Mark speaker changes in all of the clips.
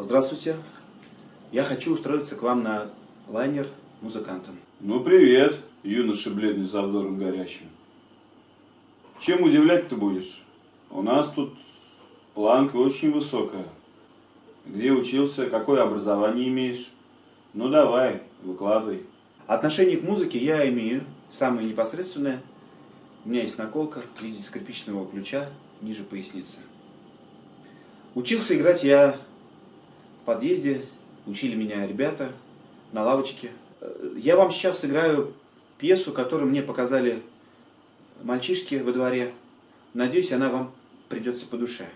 Speaker 1: Здравствуйте. Я хочу устроиться к вам на лайнер музыкантом.
Speaker 2: Ну, привет, юноша бледный за взором горящим. Чем удивлять ты будешь? У нас тут планка очень высокая. Где учился, какое образование имеешь? Ну, давай, выкладывай.
Speaker 1: Отношение к музыке я имею самое непосредственное. У меня есть наколка в виде скрипичного ключа ниже поясницы. Учился играть я подъезде, учили меня ребята на лавочке. Я вам сейчас сыграю пьесу, которую мне показали мальчишки во дворе. Надеюсь, она вам придется по душе.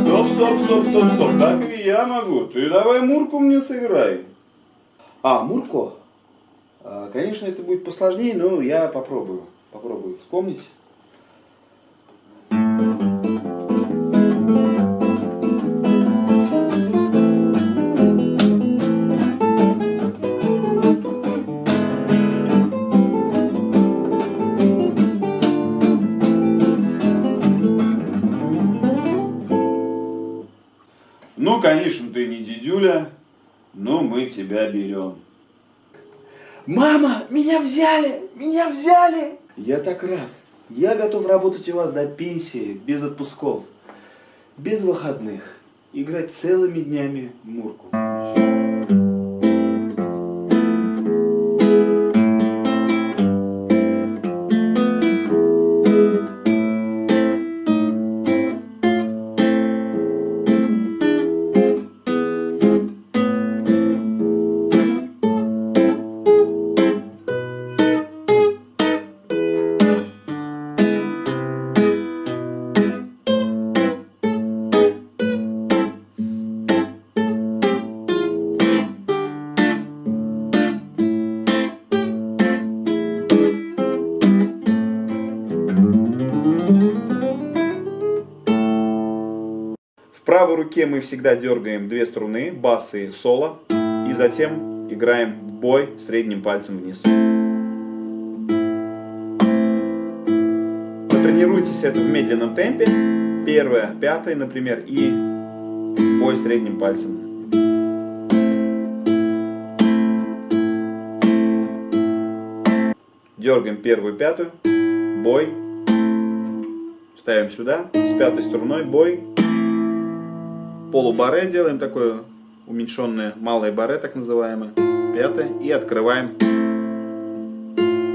Speaker 2: Стоп, стоп, стоп, стоп, стоп. Так и я могу. Ты давай Мурку мне сыграй.
Speaker 1: А, Мурко? А, Конечно, это будет посложнее, но я попробую. Попробую вспомнить.
Speaker 2: Ну, конечно, ты не дедюля, но мы тебя берем.
Speaker 1: Мама, меня взяли! Меня взяли! Я так рад. Я готов работать у вас до пенсии, без отпусков, без выходных, играть целыми днями в Мурку. Правой руке мы всегда дергаем две струны, бас и соло, и затем играем бой средним пальцем вниз. Потренируйтесь это в медленном темпе. Первое, пятое, например, и бой средним пальцем. Дергаем первую, пятую, бой, ставим сюда, с пятой струной, бой, полубаре делаем такое уменьшенное малое баре, так называемое, пятое, и открываем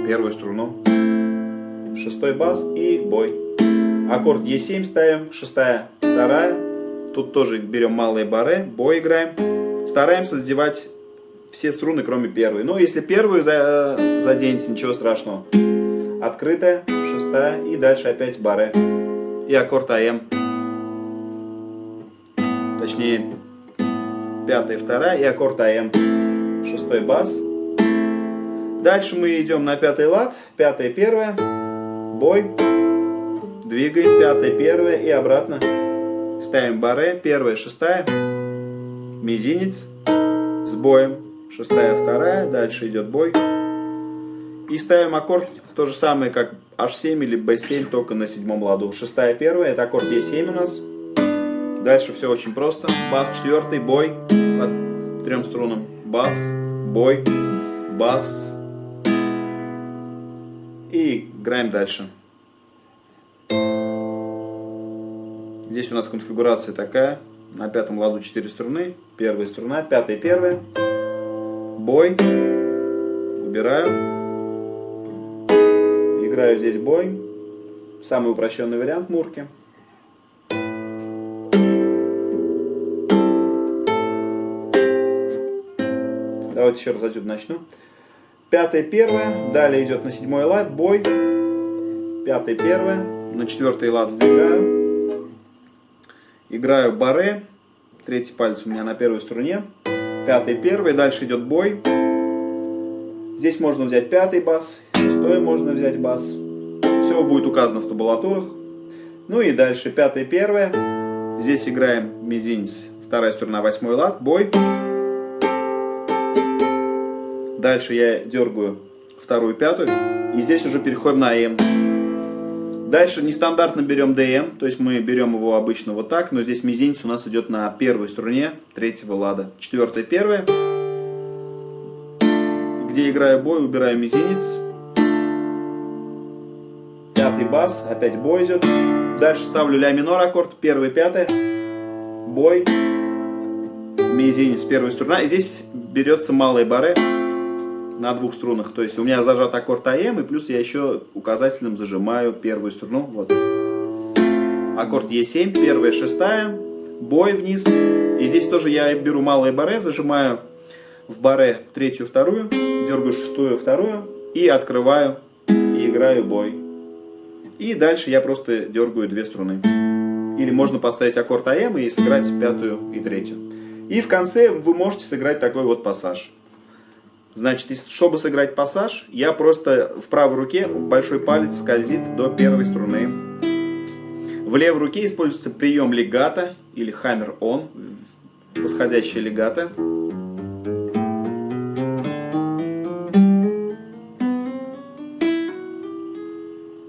Speaker 1: первую струну, шестой бас и бой. Аккорд Е7 ставим, шестая, вторая, тут тоже берем малые баре, бой играем, стараемся задевать все струны, кроме первой. Ну, если первую за, заденете, ничего страшного. Открытая, шестая и дальше опять баре. И аккорд АМ точнее пятая, вторая и аккорд АМ, шестой бас. Дальше мы идем на пятый лад, пятая, первая, бой, двигаем, пятая, первая. И обратно. Ставим баре, первая, шестая, мизинец. С боем, шестая, вторая, дальше идет бой. И ставим аккорд. То же самое, как H7 или B7, только на седьмом ладу. Шестая, первая, это аккорд E7 у нас. Дальше все очень просто. Бас четвертый, бой по трем струнам. Бас, бой, бас. И играем дальше. Здесь у нас конфигурация такая. На пятом ладу 4 струны. Первая струна, пятая, первая. Бой. Убираю. Играю здесь бой. Самый упрощенный вариант мурки. Давайте еще раз отсюда начну. Пятая, первая. Далее идет на седьмой лад. Бой. Пятая, первая. На четвертый лад сдвигаю. Играю баре. Третий палец у меня на первой струне. Пятый, первый. Дальше идет бой. Здесь можно взять пятый бас. Шестой можно взять бас. Все будет указано в табулатурах. Ну и дальше пятая, первая. Здесь играем мизинец. Вторая струна, восьмой лад. Бой. Дальше я дергаю вторую, пятую. И здесь уже переходим на АМ. Дальше нестандартно берем DM, то есть мы берем его обычно вот так, но здесь мизинец у нас идет на первой струне третьего лада. Четвертая, первая. Где играю бой, убираю мизинец. Пятый бас, опять бой идет. Дальше ставлю ля минор аккорд, первый, пятый. Бой, мизинец, первая струна. И здесь берется малые бары на двух струнах. То есть у меня зажат аккорд АМ, и плюс я еще указательным зажимаю первую струну. Вот. Аккорд Е7, первая, шестая, бой вниз. И здесь тоже я беру малые баре, зажимаю в баре третью, вторую, дергаю шестую, вторую и открываю и играю бой. И дальше я просто дергаю две струны. Или можно поставить аккорд АМ и сыграть пятую и третью. И в конце вы можете сыграть такой вот пассаж. Значит, чтобы сыграть пассаж, я просто в правой руке большой палец скользит до первой струны. В левой руке используется прием легата или хаммер-он, восходящая легата.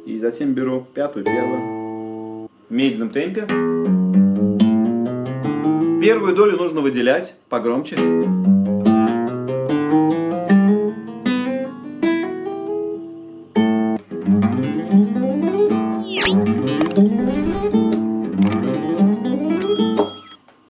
Speaker 1: И затем беру пятую, первую. В медленном темпе. Первую долю нужно выделять погромче.